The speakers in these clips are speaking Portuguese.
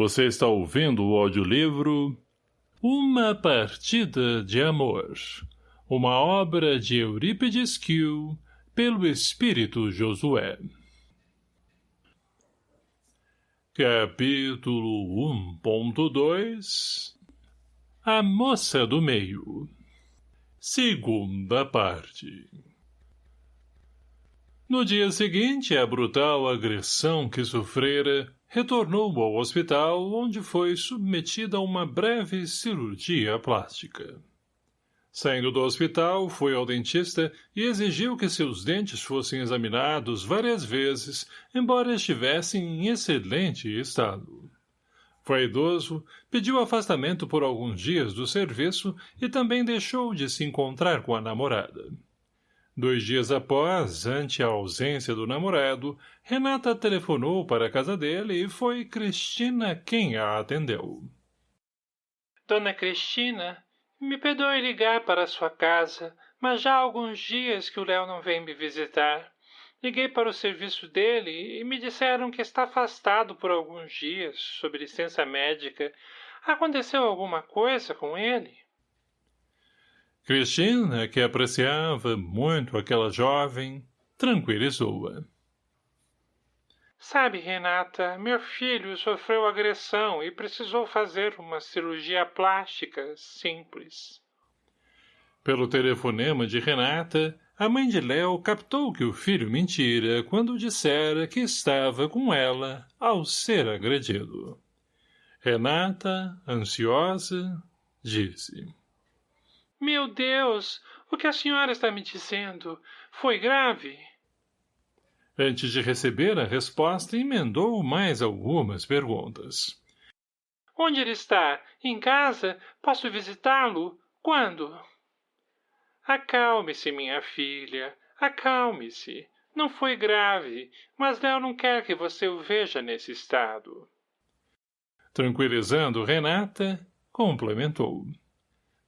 Você está ouvindo o audiolivro Uma Partida de Amor, uma obra de Eurípides Kiel, pelo Espírito Josué. Capítulo 1.2 A Moça do Meio Segunda parte No dia seguinte, a brutal agressão que sofrera retornou ao hospital onde foi submetida a uma breve cirurgia plástica. Saindo do hospital, foi ao dentista e exigiu que seus dentes fossem examinados várias vezes, embora estivessem em excelente estado. Vaidoso, pediu afastamento por alguns dias do serviço e também deixou de se encontrar com a namorada. Dois dias após, ante a ausência do namorado, Renata telefonou para a casa dele e foi Cristina quem a atendeu. Dona Cristina, me perdoe ligar para a sua casa, mas já há alguns dias que o Léo não vem me visitar. Liguei para o serviço dele e me disseram que está afastado por alguns dias, sob licença médica. Aconteceu alguma coisa com ele? Cristina, que apreciava muito aquela jovem, tranquilizou-a. Sabe, Renata, meu filho sofreu agressão e precisou fazer uma cirurgia plástica simples. Pelo telefonema de Renata, a mãe de Léo captou que o filho mentira quando dissera que estava com ela ao ser agredido. Renata, ansiosa, disse. Meu Deus! O que a senhora está me dizendo? Foi grave? Antes de receber a resposta, emendou mais algumas perguntas. Onde ele está? Em casa? Posso visitá-lo? Quando? Acalme-se, minha filha. Acalme-se. Não foi grave, mas Léo não quer que você o veja nesse estado. Tranquilizando Renata, complementou.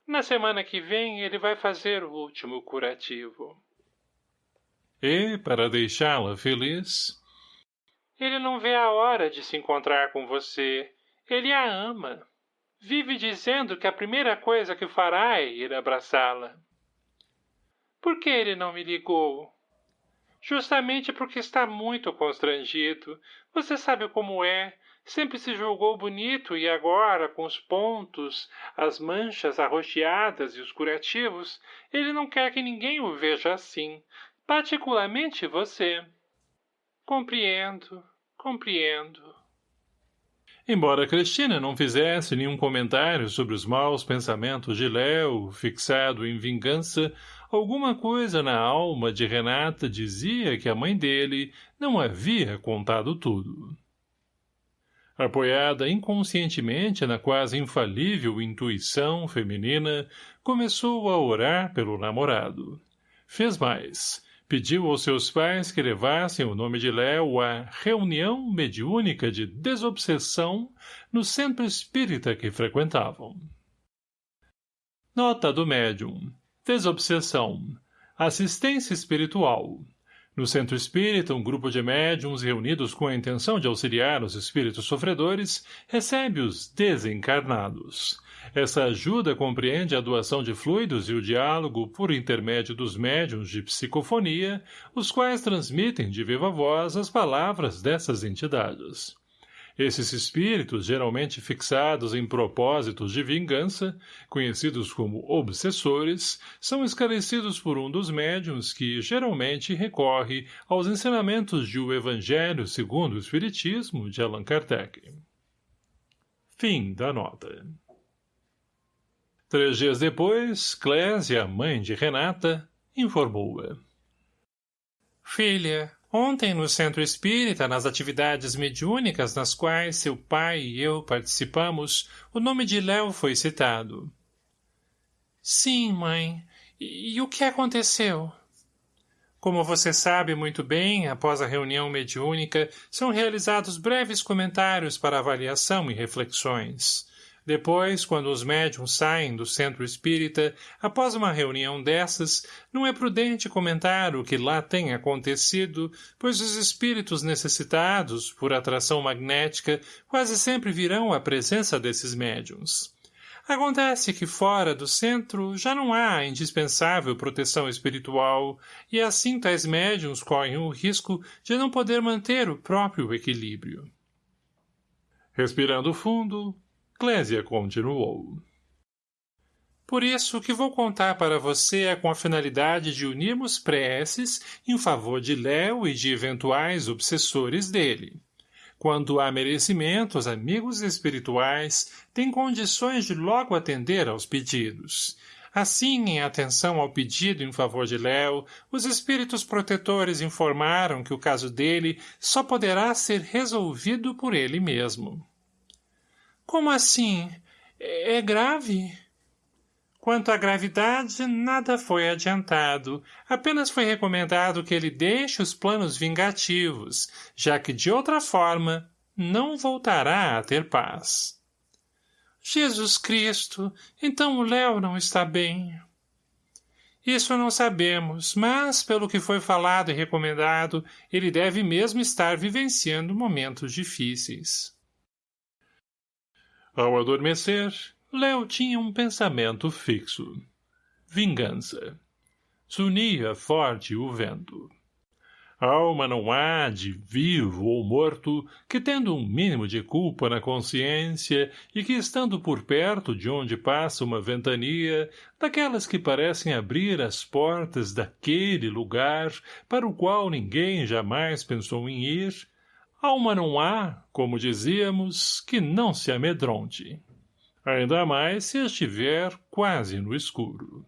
Na semana que vem ele vai fazer o último curativo. E, para deixá-la feliz... Ele não vê a hora de se encontrar com você. Ele a ama. Vive dizendo que a primeira coisa que fará é ir abraçá-la. Por que ele não me ligou? Justamente porque está muito constrangido. Você sabe como é. Sempre se julgou bonito e agora, com os pontos, as manchas arroxeadas e os curativos, ele não quer que ninguém o veja assim, particularmente você. Compreendo, compreendo. Embora Cristina não fizesse nenhum comentário sobre os maus pensamentos de Léo, fixado em vingança, alguma coisa na alma de Renata dizia que a mãe dele não havia contado tudo. Apoiada inconscientemente na quase infalível intuição feminina, começou a orar pelo namorado. Fez mais. Pediu aos seus pais que levassem o nome de Léo à reunião mediúnica de desobsessão no centro espírita que frequentavam. Nota do médium. Desobsessão. Assistência espiritual. No centro espírita, um grupo de médiums reunidos com a intenção de auxiliar os espíritos sofredores recebe os desencarnados. Essa ajuda compreende a doação de fluidos e o diálogo por intermédio dos médiums de psicofonia, os quais transmitem de viva voz as palavras dessas entidades. Esses espíritos, geralmente fixados em propósitos de vingança, conhecidos como obsessores, são esclarecidos por um dos médiums que, geralmente, recorre aos ensinamentos de O Evangelho segundo o Espiritismo de Allan Kardec. Fim da nota. Três dias depois, Clésia, mãe de Renata, informou-a. Filha, Ontem, no Centro Espírita, nas atividades mediúnicas nas quais seu pai e eu participamos, o nome de Léo foi citado. Sim, mãe. E, e o que aconteceu? Como você sabe muito bem, após a reunião mediúnica, são realizados breves comentários para avaliação e reflexões. Depois, quando os médiums saem do centro espírita, após uma reunião dessas, não é prudente comentar o que lá tem acontecido, pois os espíritos necessitados, por atração magnética, quase sempre virão à presença desses médiums. Acontece que fora do centro já não há a indispensável proteção espiritual, e assim tais médiums correm o risco de não poder manter o próprio equilíbrio. Respirando fundo, Clésia continuou. Por isso, o que vou contar para você é com a finalidade de unirmos preces em favor de Léo e de eventuais obsessores dele. Quando há merecimento, os amigos espirituais têm condições de logo atender aos pedidos. Assim, em atenção ao pedido em favor de Léo, os espíritos protetores informaram que o caso dele só poderá ser resolvido por ele mesmo. Como assim? É grave? Quanto à gravidade, nada foi adiantado. Apenas foi recomendado que ele deixe os planos vingativos, já que, de outra forma, não voltará a ter paz. Jesus Cristo, então o Léo não está bem. Isso não sabemos, mas, pelo que foi falado e recomendado, ele deve mesmo estar vivenciando momentos difíceis. Ao adormecer, Léo tinha um pensamento fixo. Vingança. Sunia forte o vento. Alma não há de vivo ou morto que, tendo um mínimo de culpa na consciência e que, estando por perto de onde passa uma ventania, daquelas que parecem abrir as portas daquele lugar para o qual ninguém jamais pensou em ir, Alma não há, como dizíamos, que não se amedronte. Ainda mais se estiver quase no escuro.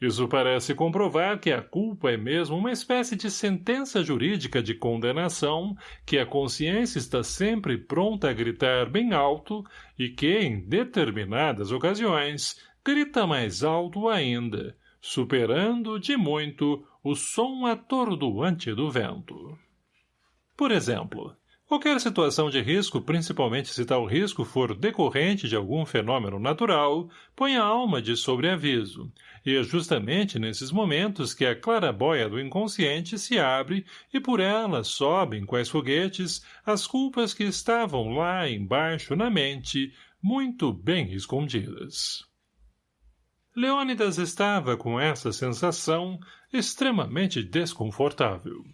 Isso parece comprovar que a culpa é mesmo uma espécie de sentença jurídica de condenação que a consciência está sempre pronta a gritar bem alto e que, em determinadas ocasiões, grita mais alto ainda, superando, de muito, o som atordoante do vento. Por exemplo, qualquer situação de risco, principalmente se tal risco for decorrente de algum fenômeno natural, põe a alma de sobreaviso, e é justamente nesses momentos que a clarabóia do inconsciente se abre e por ela sobem quais foguetes as culpas que estavam lá embaixo na mente, muito bem escondidas. Leônidas estava com essa sensação extremamente desconfortável.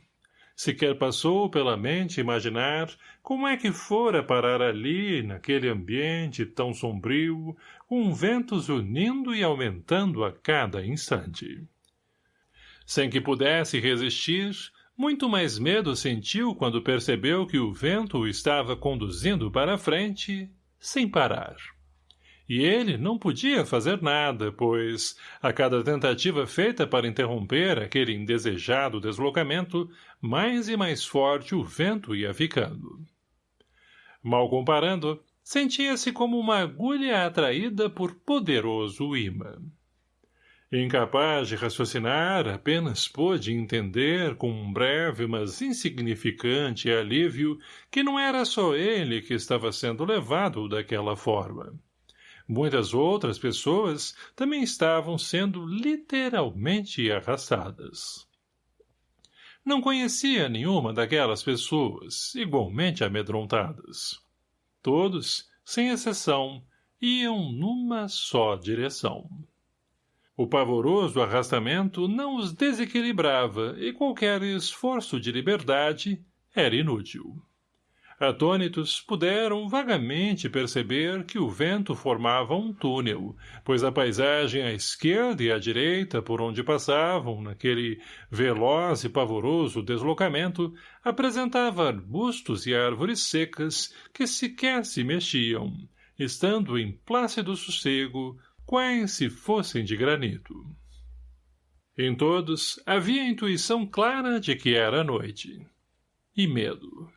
Sequer passou pela mente imaginar como é que fora parar ali, naquele ambiente tão sombrio, com ventos unindo e aumentando a cada instante. Sem que pudesse resistir, muito mais medo sentiu quando percebeu que o vento o estava conduzindo para frente, sem parar e ele não podia fazer nada, pois, a cada tentativa feita para interromper aquele indesejado deslocamento, mais e mais forte o vento ia ficando. Mal comparando, sentia-se como uma agulha atraída por poderoso imã. Incapaz de raciocinar, apenas pôde entender com um breve, mas insignificante alívio que não era só ele que estava sendo levado daquela forma. Muitas outras pessoas também estavam sendo literalmente arrastadas. Não conhecia nenhuma daquelas pessoas, igualmente amedrontadas. Todos, sem exceção, iam numa só direção. O pavoroso arrastamento não os desequilibrava e qualquer esforço de liberdade era inútil. Atônitos, puderam vagamente perceber que o vento formava um túnel, pois a paisagem à esquerda e à direita por onde passavam, naquele veloz e pavoroso deslocamento, apresentava arbustos e árvores secas que sequer se mexiam, estando em plácido sossego, quais se fossem de granito. Em todos havia a intuição clara de que era noite. E medo.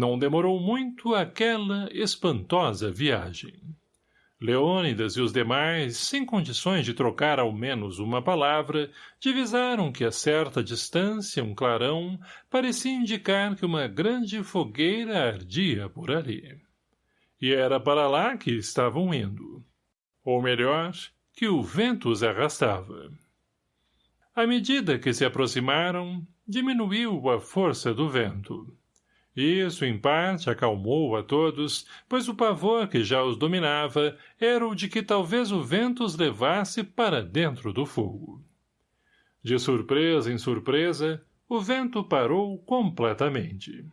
Não demorou muito aquela espantosa viagem. Leônidas e os demais, sem condições de trocar ao menos uma palavra, divisaram que a certa distância um clarão parecia indicar que uma grande fogueira ardia por ali. E era para lá que estavam indo. Ou melhor, que o vento os arrastava. À medida que se aproximaram, diminuiu a força do vento. Isso, em parte, acalmou a todos, pois o pavor que já os dominava era o de que talvez o vento os levasse para dentro do fogo. De surpresa em surpresa, o vento parou completamente.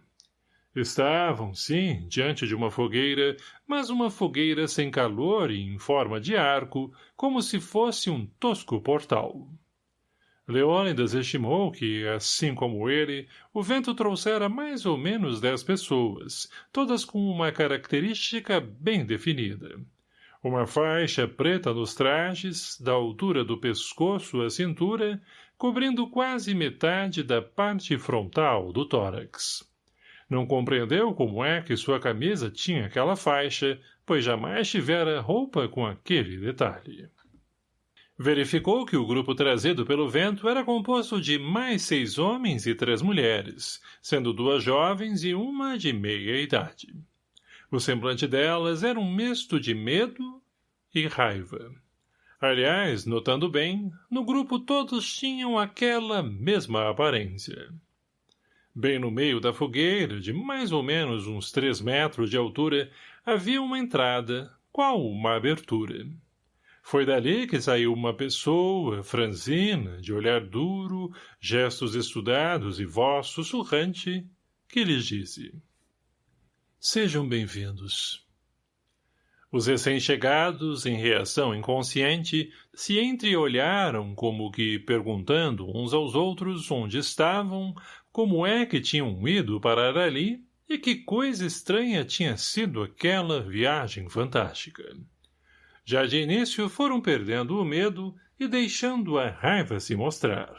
Estavam, sim, diante de uma fogueira, mas uma fogueira sem calor e em forma de arco, como se fosse um tosco portal. Leônidas estimou que, assim como ele, o vento trouxera mais ou menos dez pessoas, todas com uma característica bem definida. Uma faixa preta nos trajes, da altura do pescoço à cintura, cobrindo quase metade da parte frontal do tórax. Não compreendeu como é que sua camisa tinha aquela faixa, pois jamais tivera roupa com aquele detalhe. Verificou que o grupo trazido pelo vento era composto de mais seis homens e três mulheres, sendo duas jovens e uma de meia idade. O semblante delas era um misto de medo e raiva. Aliás, notando bem, no grupo todos tinham aquela mesma aparência. Bem no meio da fogueira, de mais ou menos uns três metros de altura, havia uma entrada, qual uma abertura. Foi dali que saiu uma pessoa, franzina, de olhar duro, gestos estudados e voz sussurrante, que lhes disse. Sejam bem-vindos. Os recém-chegados, em reação inconsciente, se entreolharam como que perguntando uns aos outros onde estavam, como é que tinham ido parar ali e que coisa estranha tinha sido aquela viagem fantástica. Já de início foram perdendo o medo e deixando a raiva se mostrar.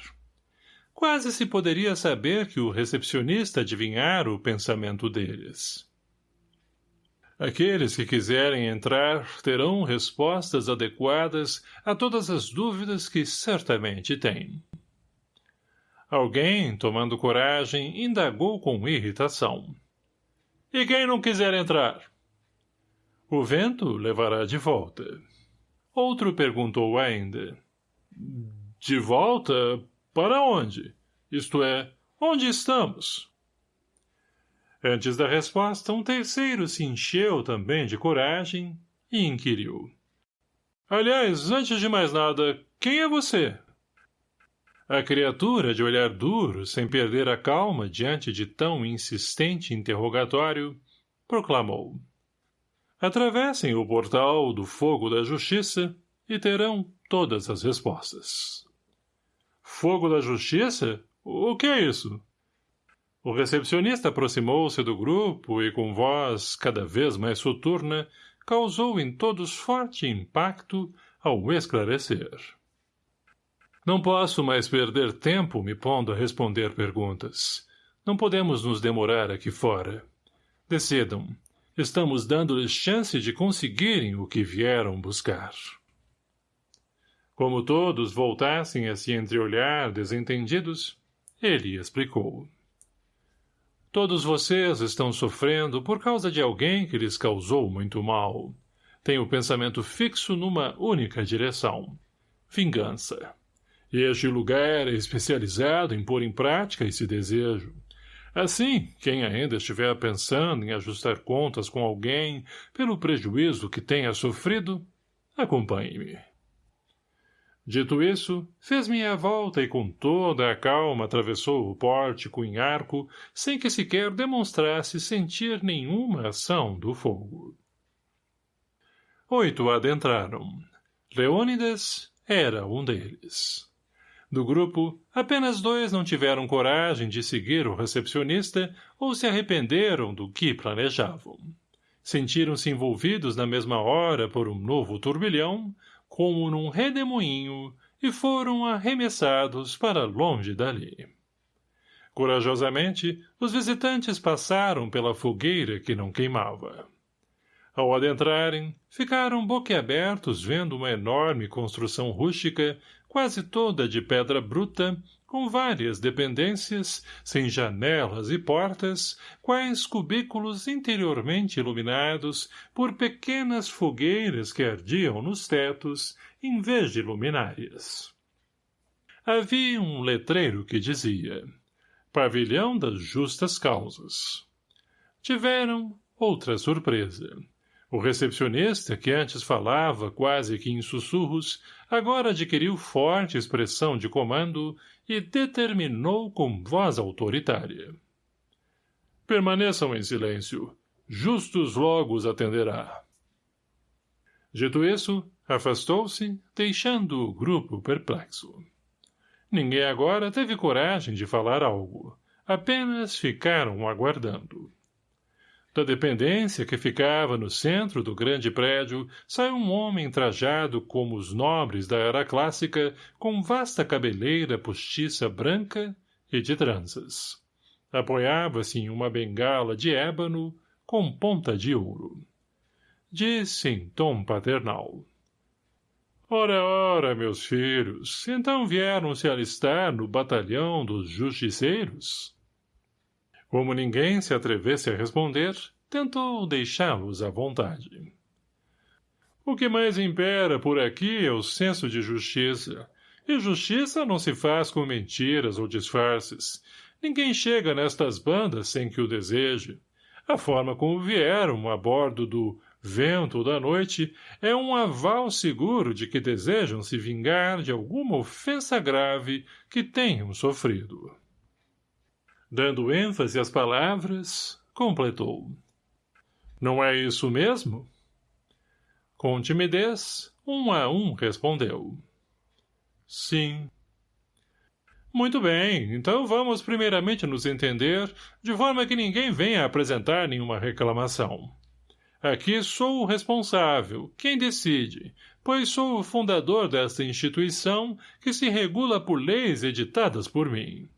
Quase se poderia saber que o recepcionista adivinhara o pensamento deles. Aqueles que quiserem entrar terão respostas adequadas a todas as dúvidas que certamente têm. Alguém, tomando coragem, indagou com irritação. E quem não quiser entrar? O vento levará de volta. Outro perguntou ainda. De volta? Para onde? Isto é, onde estamos? Antes da resposta, um terceiro se encheu também de coragem e inquiriu. Aliás, antes de mais nada, quem é você? A criatura, de olhar duro, sem perder a calma diante de tão insistente interrogatório, proclamou. Atravessem o portal do fogo da justiça e terão todas as respostas. Fogo da justiça? O que é isso? O recepcionista aproximou-se do grupo e, com voz cada vez mais soturna, causou em todos forte impacto ao esclarecer. Não posso mais perder tempo me pondo a responder perguntas. Não podemos nos demorar aqui fora. Decidam. Estamos dando-lhes chance de conseguirem o que vieram buscar. Como todos voltassem a se entreolhar desentendidos, ele explicou. Todos vocês estão sofrendo por causa de alguém que lhes causou muito mal. Têm o pensamento fixo numa única direção. Vingança. Este lugar é especializado em pôr em prática esse desejo. Assim, quem ainda estiver pensando em ajustar contas com alguém pelo prejuízo que tenha sofrido, acompanhe-me. Dito isso, fez meia volta e com toda a calma atravessou o pórtico em arco, sem que sequer demonstrasse sentir nenhuma ação do fogo. Oito adentraram. Leônidas era um deles. Do grupo, apenas dois não tiveram coragem de seguir o recepcionista ou se arrependeram do que planejavam. Sentiram-se envolvidos na mesma hora por um novo turbilhão, como num redemoinho, e foram arremessados para longe dali. Corajosamente, os visitantes passaram pela fogueira que não queimava. Ao adentrarem, ficaram boquiabertos vendo uma enorme construção rústica, quase toda de pedra bruta, com várias dependências, sem janelas e portas, quais cubículos interiormente iluminados por pequenas fogueiras que ardiam nos tetos, em vez de luminárias. Havia um letreiro que dizia Pavilhão das Justas Causas. Tiveram outra surpresa. O recepcionista, que antes falava quase que em sussurros, agora adquiriu forte expressão de comando e determinou com voz autoritária. Permaneçam em silêncio. Justus logo os atenderá. Dito isso, afastou-se, deixando o grupo perplexo. Ninguém agora teve coragem de falar algo. Apenas ficaram aguardando. Da dependência que ficava no centro do grande prédio, saiu um homem trajado como os nobres da era clássica, com vasta cabeleira postiça branca e de tranças. Apoiava-se em uma bengala de ébano com ponta de ouro. Disse em tom paternal. Ora, ora, meus filhos, então vieram se alistar no batalhão dos justiceiros? Como ninguém se atrevesse a responder, tentou deixá-los à vontade. O que mais impera por aqui é o senso de justiça. E justiça não se faz com mentiras ou disfarces. Ninguém chega nestas bandas sem que o deseje. A forma como vieram a bordo do vento da noite é um aval seguro de que desejam se vingar de alguma ofensa grave que tenham sofrido. Dando ênfase às palavras, completou. Não é isso mesmo? Com timidez, um a um respondeu. Sim. Muito bem, então vamos primeiramente nos entender, de forma que ninguém venha apresentar nenhuma reclamação. Aqui sou o responsável, quem decide, pois sou o fundador desta instituição que se regula por leis editadas por mim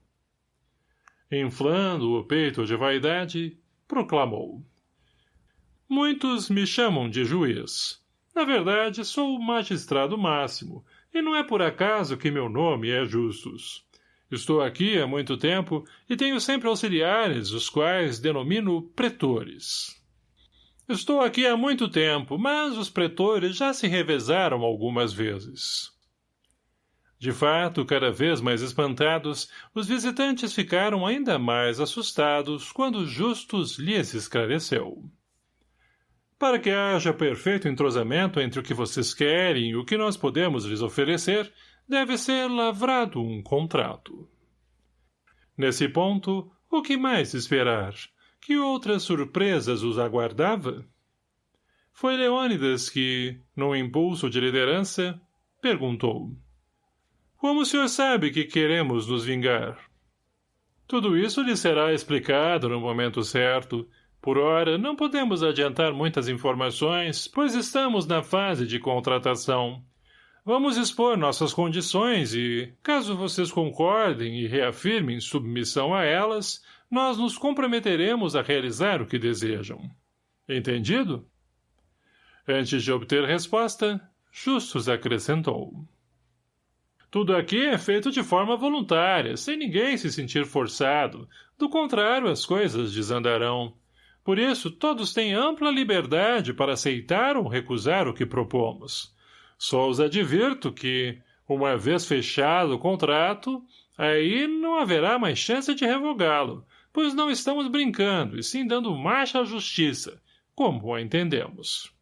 inflando o peito de vaidade, proclamou. Muitos me chamam de juiz. Na verdade, sou o magistrado máximo, e não é por acaso que meu nome é Justus. Estou aqui há muito tempo e tenho sempre auxiliares, os quais denomino pretores. Estou aqui há muito tempo, mas os pretores já se revezaram algumas vezes. De fato, cada vez mais espantados, os visitantes ficaram ainda mais assustados quando Justus lhes esclareceu. Para que haja perfeito entrosamento entre o que vocês querem e o que nós podemos lhes oferecer, deve ser lavrado um contrato. Nesse ponto, o que mais esperar? Que outras surpresas os aguardava? Foi Leônidas que, num impulso de liderança, perguntou. Como o senhor sabe que queremos nos vingar? Tudo isso lhe será explicado no momento certo. Por ora, não podemos adiantar muitas informações, pois estamos na fase de contratação. Vamos expor nossas condições e, caso vocês concordem e reafirmem submissão a elas, nós nos comprometeremos a realizar o que desejam. Entendido? Antes de obter resposta, Justus acrescentou. Tudo aqui é feito de forma voluntária, sem ninguém se sentir forçado. Do contrário, as coisas desandarão. Por isso, todos têm ampla liberdade para aceitar ou recusar o que propomos. Só os advirto que, uma vez fechado o contrato, aí não haverá mais chance de revogá-lo, pois não estamos brincando, e sim dando marcha à justiça, como a entendemos.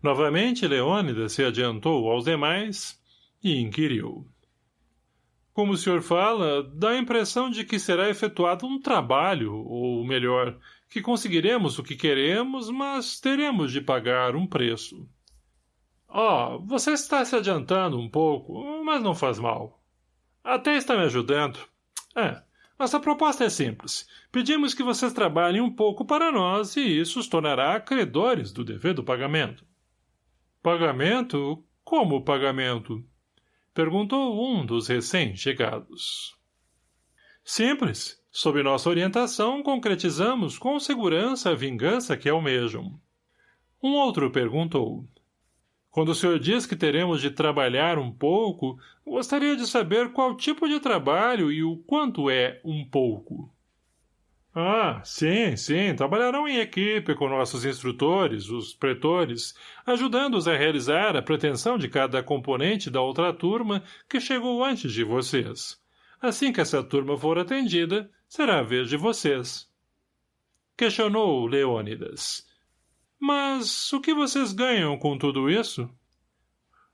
Novamente, Leônidas se adiantou aos demais e inquiriu. Como o senhor fala, dá a impressão de que será efetuado um trabalho, ou melhor, que conseguiremos o que queremos, mas teremos de pagar um preço. Oh, você está se adiantando um pouco, mas não faz mal. Até está me ajudando. É, nossa proposta é simples. Pedimos que vocês trabalhem um pouco para nós e isso os tornará credores do dever do pagamento. Pagamento? Como pagamento? Perguntou um dos recém-chegados. Simples. Sob nossa orientação, concretizamos com segurança a vingança que almejam. Um outro perguntou. Quando o senhor diz que teremos de trabalhar um pouco, gostaria de saber qual tipo de trabalho e o quanto é um pouco. Ah, sim, sim, trabalharão em equipe com nossos instrutores, os pretores, ajudando-os a realizar a pretensão de cada componente da outra turma que chegou antes de vocês. Assim que essa turma for atendida, será a vez de vocês. Questionou Leônidas. Mas o que vocês ganham com tudo isso?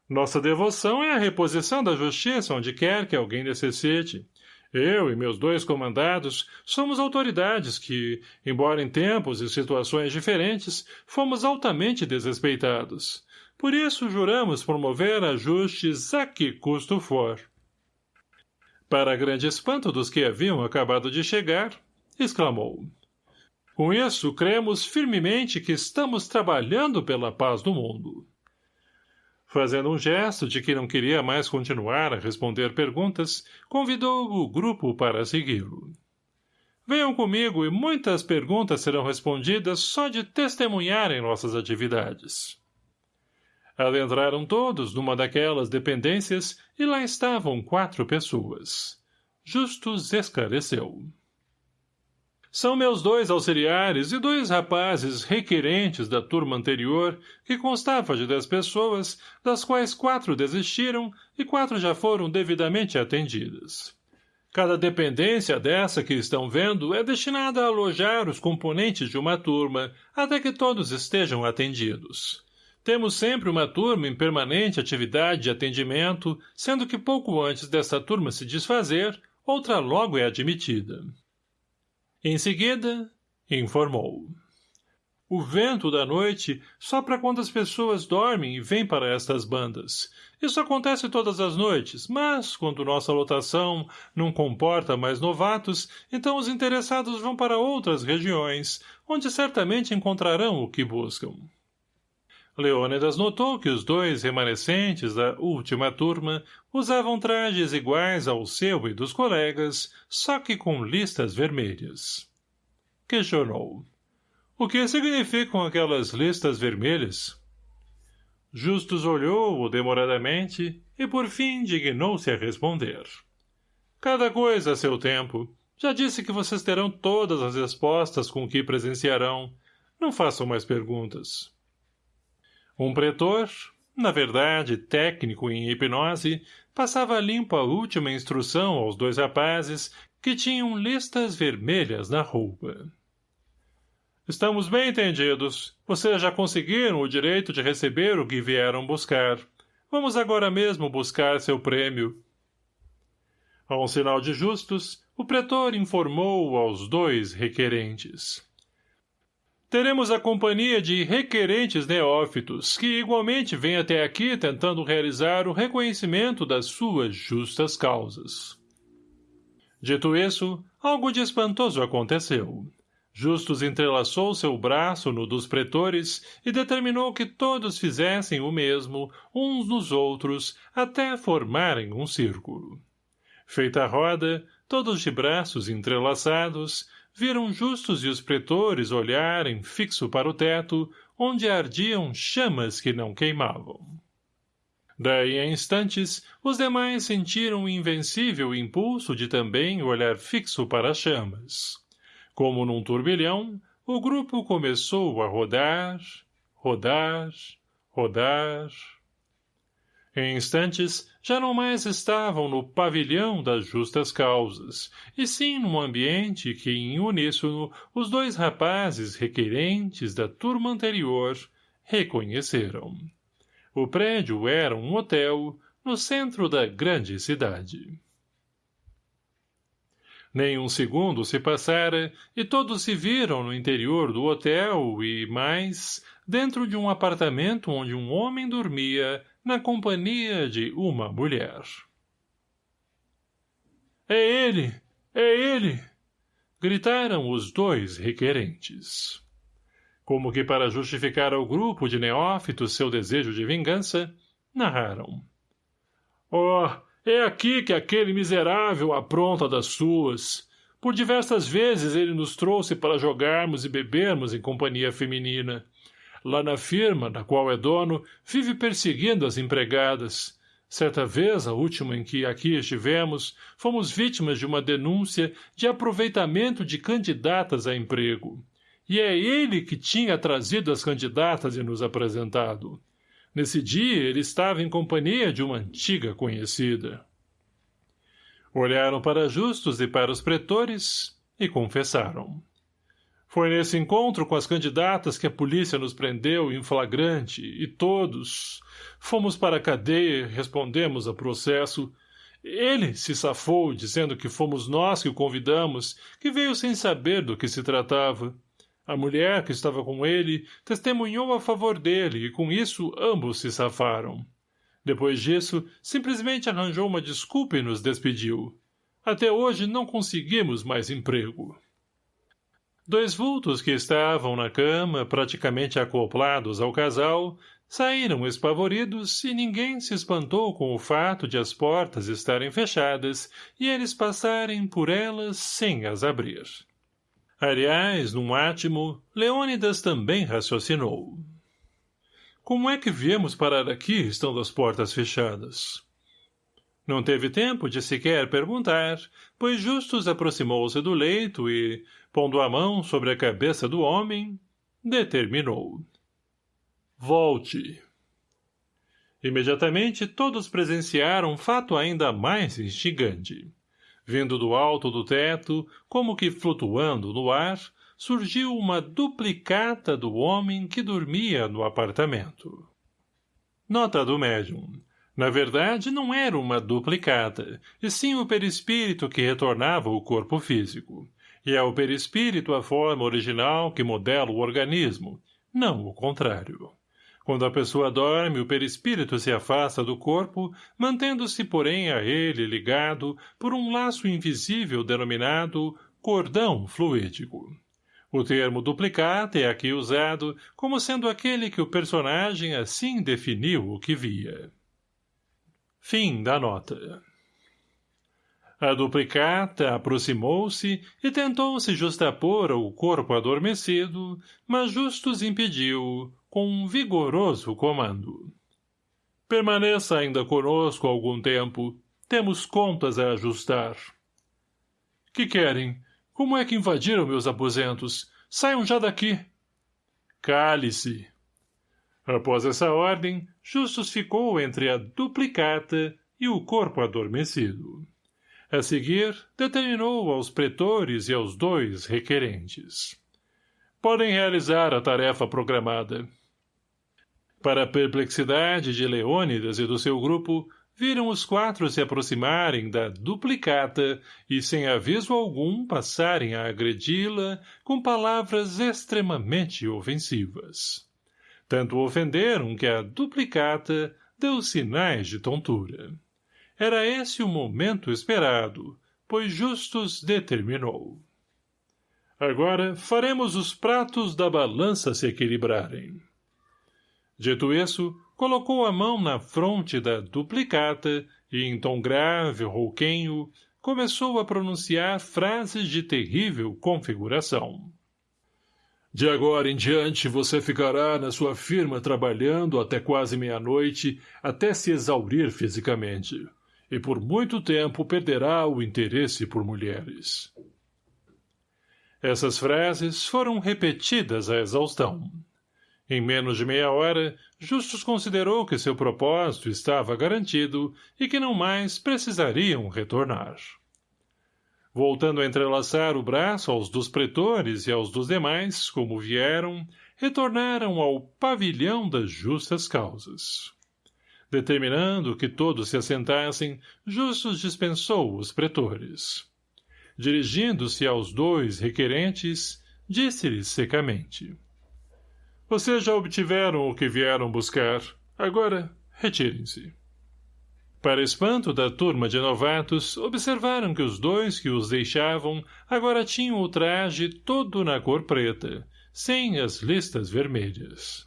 Nossa devoção é a reposição da justiça onde quer que alguém necessite. Eu e meus dois comandados somos autoridades que, embora em tempos e situações diferentes, fomos altamente desrespeitados. Por isso juramos promover ajustes a que custo for. Para grande espanto dos que haviam acabado de chegar, exclamou. Com isso, cremos firmemente que estamos trabalhando pela paz do mundo. Fazendo um gesto de que não queria mais continuar a responder perguntas, convidou o grupo para segui-lo. Venham comigo e muitas perguntas serão respondidas só de testemunharem nossas atividades. Adentraram todos numa daquelas dependências e lá estavam quatro pessoas. Justus esclareceu. São meus dois auxiliares e dois rapazes requerentes da turma anterior, que constava de dez pessoas, das quais quatro desistiram e quatro já foram devidamente atendidas. Cada dependência dessa que estão vendo é destinada a alojar os componentes de uma turma, até que todos estejam atendidos. Temos sempre uma turma em permanente atividade de atendimento, sendo que pouco antes dessa turma se desfazer, outra logo é admitida. Em seguida, informou. O vento da noite sopra quando as pessoas dormem e vem para estas bandas. Isso acontece todas as noites, mas, quando nossa lotação não comporta mais novatos, então os interessados vão para outras regiões, onde certamente encontrarão o que buscam. Leônidas notou que os dois remanescentes da última turma usavam trajes iguais ao seu e dos colegas, só que com listas vermelhas. Questionou. O que significam aquelas listas vermelhas? Justus olhou-o demoradamente e por fim dignou-se a responder. Cada coisa a seu tempo. Já disse que vocês terão todas as respostas com que presenciarão. Não façam mais perguntas. Um pretor, na verdade técnico em hipnose, passava limpo a última instrução aos dois rapazes que tinham listas vermelhas na roupa. Estamos bem entendidos. Vocês já conseguiram o direito de receber o que vieram buscar. Vamos agora mesmo buscar seu prêmio. A um sinal de justos, o pretor informou aos dois requerentes. Teremos a companhia de requerentes neófitos, que igualmente vêm até aqui tentando realizar o reconhecimento das suas justas causas. Dito isso, algo de espantoso aconteceu. Justus entrelaçou seu braço no dos pretores e determinou que todos fizessem o mesmo, uns nos outros, até formarem um círculo. Feita a roda, todos de braços entrelaçados, viram justos e os pretores olharem fixo para o teto, onde ardiam chamas que não queimavam. Daí a instantes, os demais sentiram o invencível impulso de também olhar fixo para as chamas. Como num turbilhão, o grupo começou a rodar, rodar, rodar, em instantes, já não mais estavam no pavilhão das justas causas, e sim num ambiente que, em uníssono, os dois rapazes requerentes da turma anterior reconheceram. O prédio era um hotel no centro da grande cidade. Nem um segundo se passara e todos se viram no interior do hotel e, mais, dentro de um apartamento onde um homem dormia na companhia de uma mulher. É ele! É ele! Gritaram os dois requerentes. Como que para justificar ao grupo de neófitos seu desejo de vingança, narraram. Oh, é aqui que aquele miserável apronta das suas. Por diversas vezes ele nos trouxe para jogarmos e bebermos em companhia feminina. Lá na firma, da qual é dono, vive perseguindo as empregadas. Certa vez, a última em que aqui estivemos, fomos vítimas de uma denúncia de aproveitamento de candidatas a emprego. E é ele que tinha trazido as candidatas e nos apresentado. Nesse dia, ele estava em companhia de uma antiga conhecida. Olharam para Justos e para os pretores e confessaram. Foi nesse encontro com as candidatas que a polícia nos prendeu em flagrante e todos fomos para a cadeia respondemos a processo. Ele se safou, dizendo que fomos nós que o convidamos, que veio sem saber do que se tratava. A mulher que estava com ele testemunhou a favor dele e com isso ambos se safaram. Depois disso, simplesmente arranjou uma desculpa e nos despediu. Até hoje não conseguimos mais emprego. Dois vultos que estavam na cama, praticamente acoplados ao casal, saíram espavoridos e ninguém se espantou com o fato de as portas estarem fechadas e eles passarem por elas sem as abrir. Aliás, num átimo, Leônidas também raciocinou. Como é que viemos parar aqui, estando as portas fechadas? Não teve tempo de sequer perguntar, pois Justus aproximou-se do leito e, pondo a mão sobre a cabeça do homem, determinou. Volte. Imediatamente todos presenciaram fato ainda mais instigante. Vindo do alto do teto, como que flutuando no ar, surgiu uma duplicata do homem que dormia no apartamento. Nota do médium. Na verdade, não era uma duplicata, e sim o perispírito que retornava ao corpo físico e é o perispírito a forma original que modela o organismo, não o contrário. Quando a pessoa dorme, o perispírito se afasta do corpo, mantendo-se, porém, a ele ligado por um laço invisível denominado cordão fluídico. O termo duplicata é aqui usado como sendo aquele que o personagem assim definiu o que via. Fim da nota. A duplicata aproximou-se e tentou se justapor ao corpo adormecido, mas Justus impediu, com um vigoroso comando. Permaneça ainda conosco algum tempo. Temos contas a ajustar. Que querem? Como é que invadiram meus aposentos? Saiam já daqui. Cale-se. Após essa ordem, Justus ficou entre a duplicata e o corpo adormecido. A seguir, determinou aos pretores e aos dois requerentes. Podem realizar a tarefa programada. Para a perplexidade de Leônidas e do seu grupo, viram os quatro se aproximarem da duplicata e, sem aviso algum, passarem a agredi-la com palavras extremamente ofensivas. Tanto ofenderam que a duplicata deu sinais de tontura. Era esse o momento esperado, pois Justus determinou. Agora faremos os pratos da balança se equilibrarem. Dito isso, colocou a mão na fronte da duplicata e, em tom grave, rouquenho, começou a pronunciar frases de terrível configuração. De agora em diante você ficará na sua firma trabalhando até quase meia-noite, até se exaurir fisicamente e por muito tempo perderá o interesse por mulheres. Essas frases foram repetidas à exaustão. Em menos de meia hora, Justus considerou que seu propósito estava garantido e que não mais precisariam retornar. Voltando a entrelaçar o braço aos dos pretores e aos dos demais, como vieram, retornaram ao pavilhão das justas causas. Determinando que todos se assentassem, Justus dispensou os pretores. Dirigindo-se aos dois requerentes, disse-lhes secamente. Vocês já obtiveram o que vieram buscar. Agora, retirem-se. Para espanto da turma de novatos, observaram que os dois que os deixavam agora tinham o traje todo na cor preta, sem as listas vermelhas.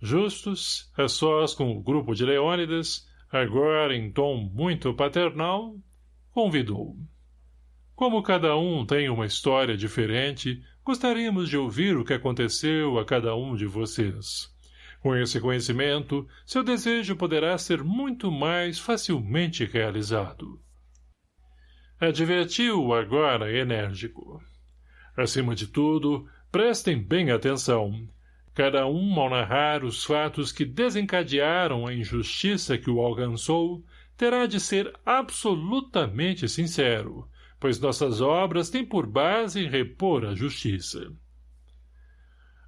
Justus, a sós com o grupo de Leônidas, agora em tom muito paternal, convidou. Como cada um tem uma história diferente, gostaríamos de ouvir o que aconteceu a cada um de vocês. Com esse conhecimento, seu desejo poderá ser muito mais facilmente realizado. Advertiu agora enérgico. Acima de tudo, prestem bem atenção. Cada um, ao narrar os fatos que desencadearam a injustiça que o alcançou, terá de ser absolutamente sincero, pois nossas obras têm por base repor a justiça.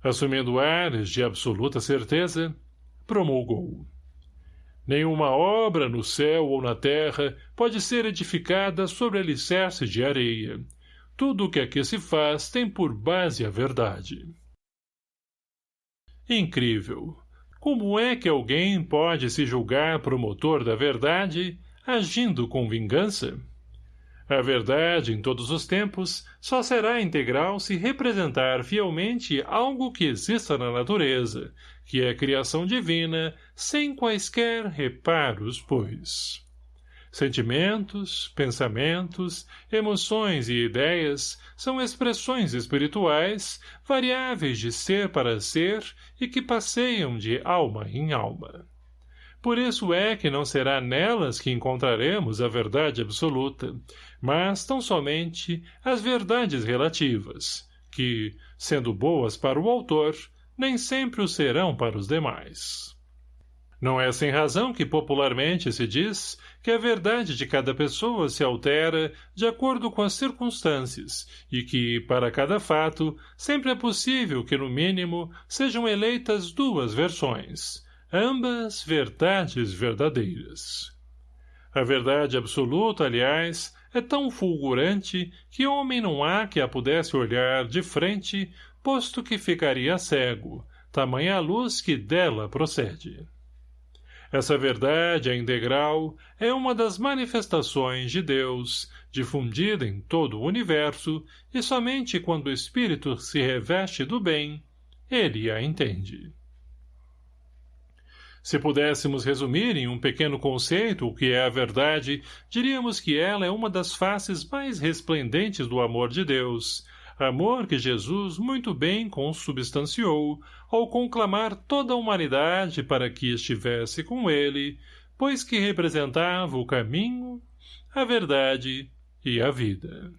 Assumindo ares de absoluta certeza, promulgou. Nenhuma obra no céu ou na terra pode ser edificada sobre alicerce de areia. Tudo o que aqui se faz tem por base a verdade. Incrível! Como é que alguém pode se julgar promotor da verdade, agindo com vingança? A verdade, em todos os tempos, só será integral se representar fielmente algo que exista na natureza, que é criação divina, sem quaisquer reparos, pois. Sentimentos, pensamentos, emoções e ideias são expressões espirituais, variáveis de ser para ser e que passeiam de alma em alma. Por isso é que não será nelas que encontraremos a verdade absoluta, mas tão somente as verdades relativas, que, sendo boas para o autor, nem sempre o serão para os demais. Não é sem razão que popularmente se diz que a verdade de cada pessoa se altera de acordo com as circunstâncias e que, para cada fato, sempre é possível que, no mínimo, sejam eleitas duas versões, ambas verdades verdadeiras. A verdade absoluta, aliás, é tão fulgurante que homem não há que a pudesse olhar de frente, posto que ficaria cego, tamanha a luz que dela procede. Essa verdade, a integral, é uma das manifestações de Deus, difundida em todo o universo, e somente quando o espírito se reveste do bem, ele a entende. Se pudéssemos resumir em um pequeno conceito o que é a verdade, diríamos que ela é uma das faces mais resplendentes do amor de Deus, amor que Jesus muito bem consubstanciou ao conclamar toda a humanidade para que estivesse com ele, pois que representava o caminho, a verdade e a vida.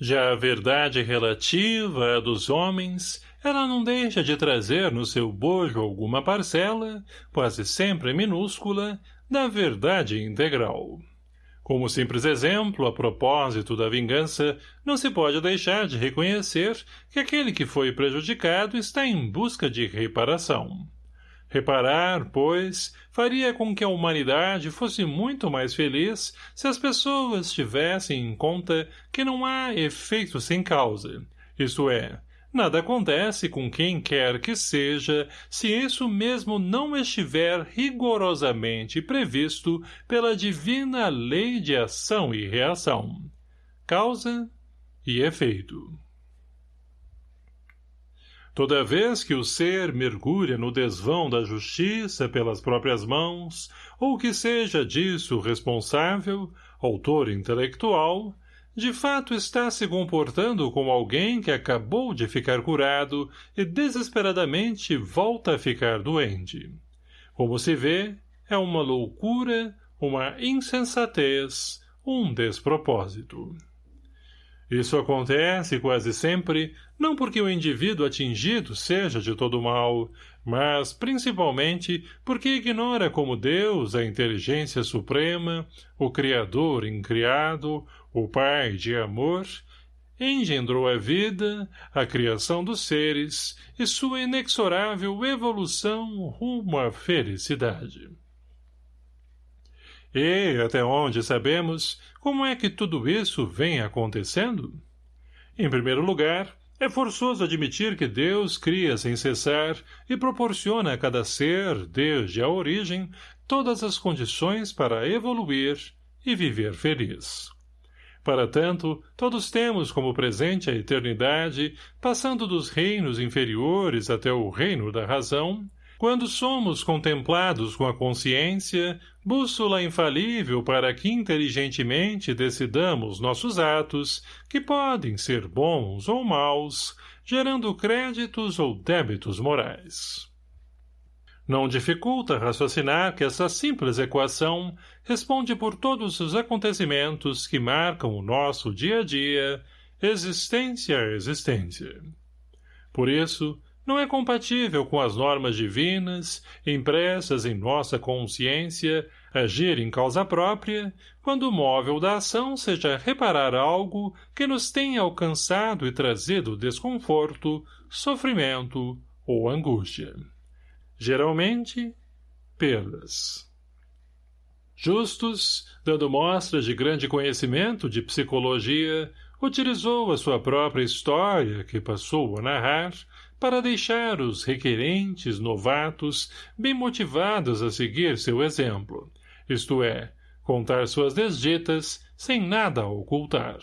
Já a verdade relativa à dos homens, ela não deixa de trazer no seu bojo alguma parcela, quase sempre minúscula, da verdade integral. Como simples exemplo, a propósito da vingança, não se pode deixar de reconhecer que aquele que foi prejudicado está em busca de reparação. Reparar, pois, faria com que a humanidade fosse muito mais feliz se as pessoas tivessem em conta que não há efeito sem causa, isto é, Nada acontece com quem quer que seja, se isso mesmo não estiver rigorosamente previsto pela divina lei de ação e reação. Causa e efeito. Toda vez que o ser mergulha no desvão da justiça pelas próprias mãos, ou que seja disso responsável, autor intelectual, de fato está se comportando como alguém que acabou de ficar curado e desesperadamente volta a ficar doente. Como se vê, é uma loucura, uma insensatez, um despropósito. Isso acontece quase sempre, não porque o indivíduo atingido seja de todo mal, mas principalmente porque ignora como Deus, a inteligência suprema, o Criador incriado, o Pai de amor, engendrou a vida, a criação dos seres e sua inexorável evolução rumo à felicidade. E, até onde sabemos, como é que tudo isso vem acontecendo? Em primeiro lugar, é forçoso admitir que Deus cria sem cessar e proporciona a cada ser, desde a origem, todas as condições para evoluir e viver feliz. Para tanto, todos temos como presente a eternidade, passando dos reinos inferiores até o reino da razão, quando somos contemplados com a consciência, bússola infalível para que inteligentemente decidamos nossos atos, que podem ser bons ou maus, gerando créditos ou débitos morais. Não dificulta raciocinar que essa simples equação responde por todos os acontecimentos que marcam o nosso dia a dia, existência a existência. Por isso, não é compatível com as normas divinas, impressas em nossa consciência, agir em causa própria, quando o móvel da ação seja reparar algo que nos tenha alcançado e trazido desconforto, sofrimento ou angústia. Geralmente, perdas. Justus, dando mostras de grande conhecimento de psicologia, utilizou a sua própria história, que passou a narrar, para deixar os requerentes novatos bem motivados a seguir seu exemplo, isto é, contar suas desditas sem nada ocultar.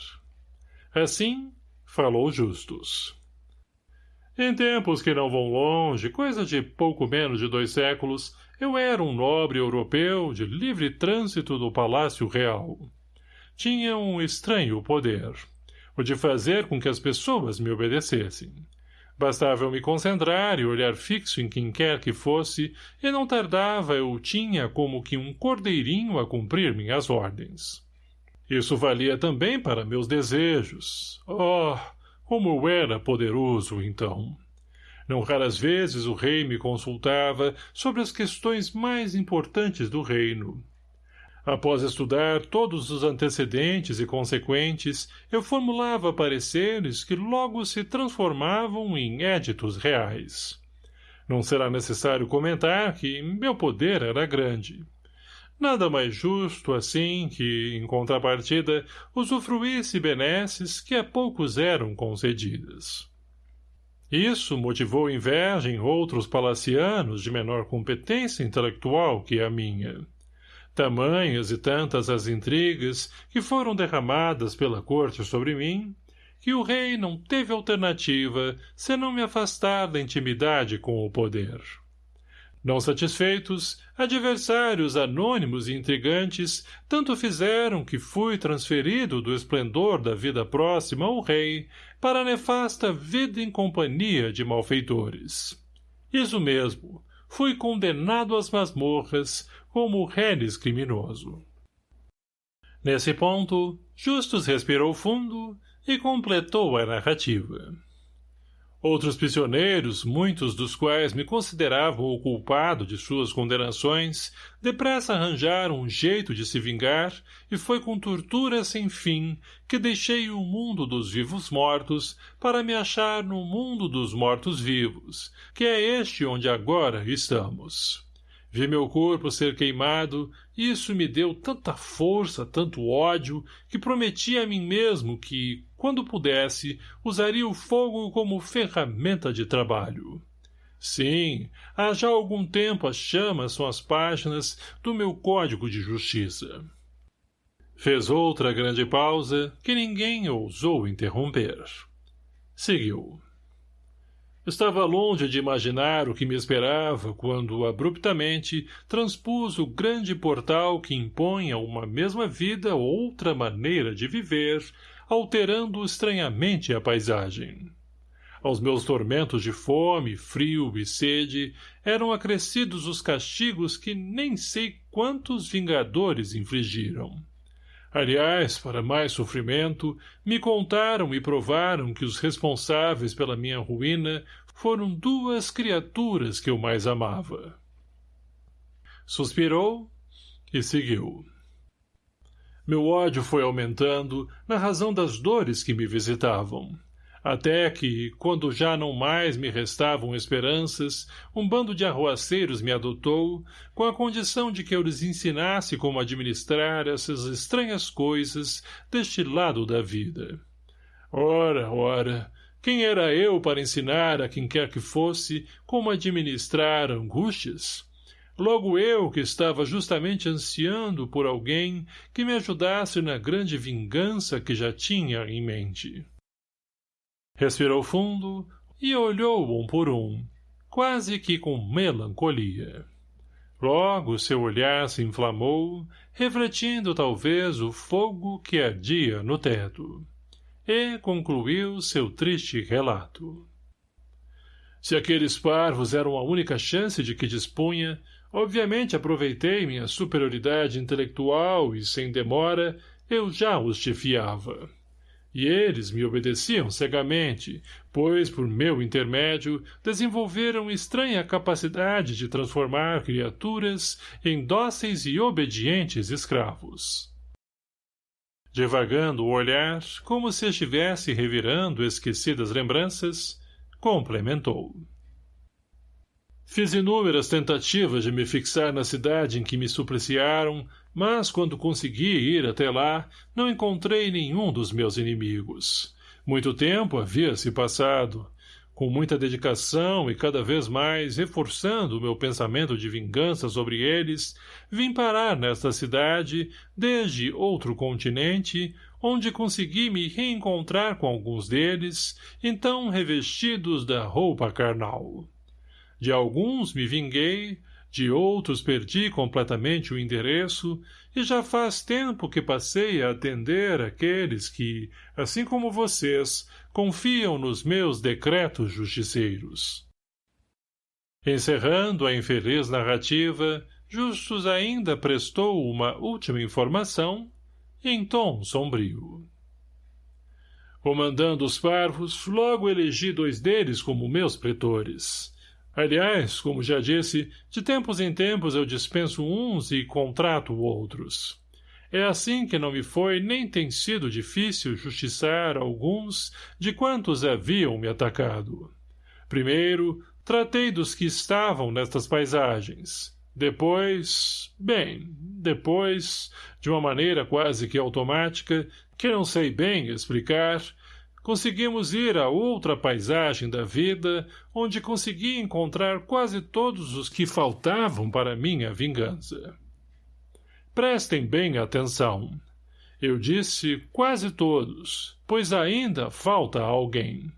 Assim, falou Justus. Em tempos que não vão longe, coisa de pouco menos de dois séculos, eu era um nobre europeu de livre trânsito do Palácio Real. Tinha um estranho poder, o de fazer com que as pessoas me obedecessem. Bastava eu me concentrar e olhar fixo em quem quer que fosse, e não tardava eu tinha como que um cordeirinho a cumprir minhas ordens. Isso valia também para meus desejos. Oh, como era poderoso, então! Não raras vezes o rei me consultava sobre as questões mais importantes do reino. Após estudar todos os antecedentes e consequentes, eu formulava pareceres que logo se transformavam em éditos reais. Não será necessário comentar que meu poder era grande. Nada mais justo, assim, que, em contrapartida, usufruísse benesses que a poucos eram concedidas. Isso motivou inveja em outros palacianos de menor competência intelectual que a minha. Tamanhas e tantas as intrigas que foram derramadas pela corte sobre mim, que o rei não teve alternativa senão me afastar da intimidade com o poder. Não satisfeitos, adversários anônimos e intrigantes tanto fizeram que fui transferido do esplendor da vida próxima ao rei para a nefasta vida em companhia de malfeitores. Isso mesmo, fui condenado às masmorras como reles criminoso. Nesse ponto, Justus respirou fundo e completou a narrativa. Outros prisioneiros, muitos dos quais me consideravam o culpado de suas condenações, depressa arranjaram um jeito de se vingar, e foi com tortura sem fim que deixei o mundo dos vivos-mortos para me achar no mundo dos mortos-vivos, que é este onde agora estamos. Vi meu corpo ser queimado, e isso me deu tanta força, tanto ódio, que prometi a mim mesmo que, quando pudesse, usaria o fogo como ferramenta de trabalho. Sim, há já algum tempo as chamas são as páginas do meu código de justiça. Fez outra grande pausa, que ninguém ousou interromper. Seguiu. Estava longe de imaginar o que me esperava quando, abruptamente, transpus o grande portal que impõe a uma mesma vida outra maneira de viver, alterando estranhamente a paisagem. Aos meus tormentos de fome, frio e sede, eram acrescidos os castigos que nem sei quantos vingadores infligiram. Aliás, para mais sofrimento, me contaram e provaram que os responsáveis pela minha ruína foram duas criaturas que eu mais amava. Suspirou e seguiu. Meu ódio foi aumentando na razão das dores que me visitavam até que, quando já não mais me restavam esperanças, um bando de arruaceiros me adotou, com a condição de que eu lhes ensinasse como administrar essas estranhas coisas deste lado da vida. Ora, ora, quem era eu para ensinar a quem quer que fosse como administrar angústias? Logo eu que estava justamente ansiando por alguém que me ajudasse na grande vingança que já tinha em mente. Respirou fundo e olhou um por um, quase que com melancolia. Logo seu olhar se inflamou, refletindo talvez o fogo que ardia no teto. E concluiu seu triste relato. Se aqueles parvos eram a única chance de que dispunha, obviamente aproveitei minha superioridade intelectual e, sem demora, eu já os chefiava e eles me obedeciam cegamente, pois, por meu intermédio, desenvolveram estranha capacidade de transformar criaturas em dóceis e obedientes escravos. Devagando o olhar, como se estivesse revirando esquecidas lembranças, complementou. Fiz inúmeras tentativas de me fixar na cidade em que me supliciaram, mas quando consegui ir até lá, não encontrei nenhum dos meus inimigos. Muito tempo havia se passado. Com muita dedicação e cada vez mais reforçando o meu pensamento de vingança sobre eles, vim parar nesta cidade, desde outro continente, onde consegui me reencontrar com alguns deles, então revestidos da roupa carnal. De alguns me vinguei, de outros perdi completamente o endereço, e já faz tempo que passei a atender aqueles que, assim como vocês, confiam nos meus decretos justiceiros. Encerrando a infeliz narrativa, Justus ainda prestou uma última informação, em tom sombrio. Comandando os parvos, logo elegi dois deles como meus pretores. Aliás, como já disse, de tempos em tempos eu dispenso uns e contrato outros. É assim que não me foi nem tem sido difícil justiçar alguns de quantos haviam me atacado. Primeiro, tratei dos que estavam nestas paisagens. Depois, bem, depois, de uma maneira quase que automática, que não sei bem explicar, conseguimos ir a outra paisagem da vida, onde consegui encontrar quase todos os que faltavam para minha vingança. Prestem bem atenção. Eu disse quase todos, pois ainda falta alguém.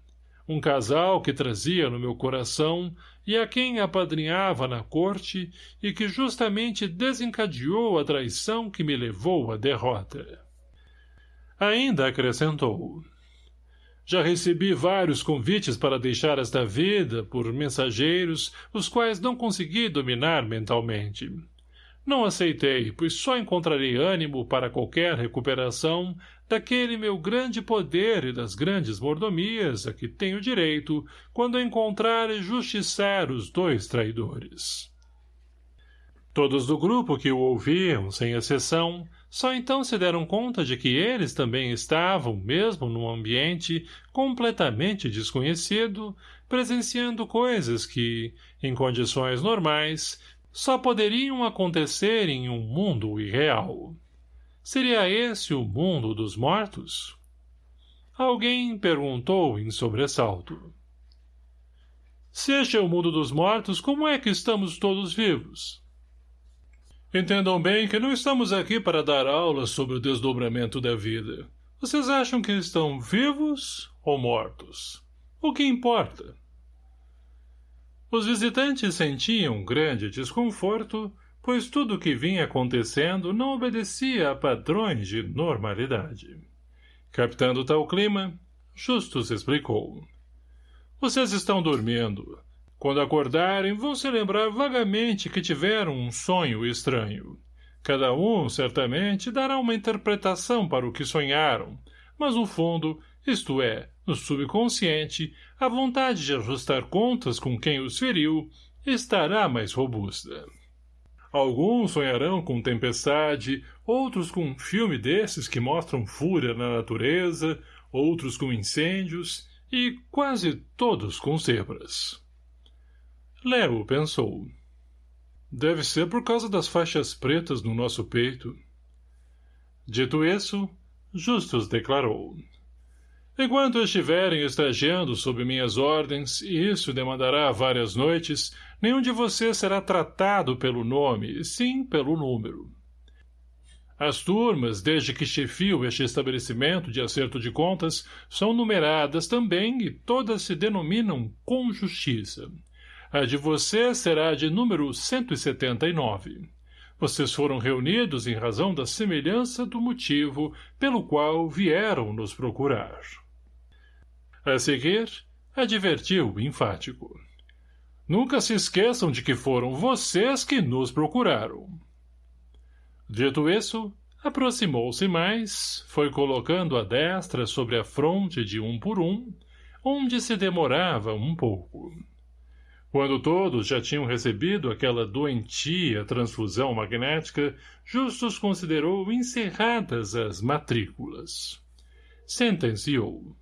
Um casal que trazia no meu coração e a quem apadrinhava na corte e que justamente desencadeou a traição que me levou à derrota. Ainda acrescentou. Já recebi vários convites para deixar esta vida por mensageiros, os quais não consegui dominar mentalmente. Não aceitei, pois só encontrarei ânimo para qualquer recuperação daquele meu grande poder e das grandes mordomias a que tenho direito quando encontrar e justiçar os dois traidores. Todos do grupo que o ouviam, sem exceção, só então se deram conta de que eles também estavam, mesmo num ambiente completamente desconhecido, presenciando coisas que, em condições normais, só poderiam acontecer em um mundo irreal. Seria esse o mundo dos mortos? Alguém perguntou em sobressalto. Se este é o mundo dos mortos, como é que estamos todos vivos? Entendam bem que não estamos aqui para dar aulas sobre o desdobramento da vida. Vocês acham que estão vivos ou mortos? O que importa? Os visitantes sentiam grande desconforto, pois tudo o que vinha acontecendo não obedecia a padrões de normalidade. Captando tal clima, Justus explicou. Vocês estão dormindo. Quando acordarem, vão se lembrar vagamente que tiveram um sonho estranho. Cada um, certamente, dará uma interpretação para o que sonharam, mas no fundo, isto é, no subconsciente, a vontade de ajustar contas com quem os feriu estará mais robusta. Alguns sonharão com tempestade, outros com um filme desses que mostram fúria na natureza, outros com incêndios e quase todos com zebras. Léo pensou. Deve ser por causa das faixas pretas no nosso peito. Dito isso, Justus declarou. Enquanto estiverem estagiando sob minhas ordens, e isso demandará várias noites, nenhum de vocês será tratado pelo nome, sim pelo número. As turmas, desde que chefio este estabelecimento de acerto de contas, são numeradas também e todas se denominam com justiça. A de você será de número 179. Vocês foram reunidos em razão da semelhança do motivo pelo qual vieram nos procurar. A seguir, advertiu enfático. Nunca se esqueçam de que foram vocês que nos procuraram. Dito isso, aproximou-se mais, foi colocando a destra sobre a fronte de um por um, onde se demorava um pouco. Quando todos já tinham recebido aquela doentia transfusão magnética, Justus considerou encerradas as matrículas. Sentenciou.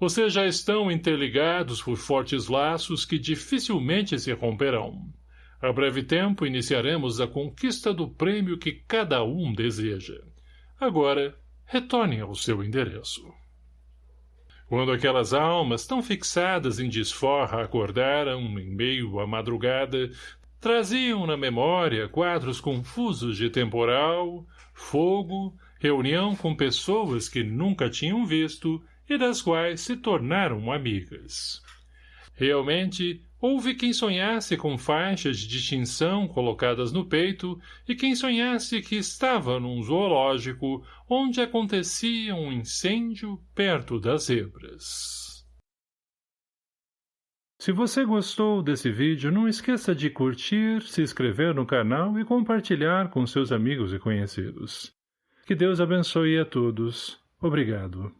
Vocês já estão interligados por fortes laços que dificilmente se romperão. A breve tempo iniciaremos a conquista do prêmio que cada um deseja. Agora, retornem ao seu endereço. Quando aquelas almas tão fixadas em desforra acordaram, em meio à madrugada, traziam na memória quadros confusos de temporal, fogo, reunião com pessoas que nunca tinham visto e das quais se tornaram amigas. Realmente, houve quem sonhasse com faixas de distinção colocadas no peito e quem sonhasse que estava num zoológico onde acontecia um incêndio perto das zebras. Se você gostou desse vídeo, não esqueça de curtir, se inscrever no canal e compartilhar com seus amigos e conhecidos. Que Deus abençoe a todos. Obrigado.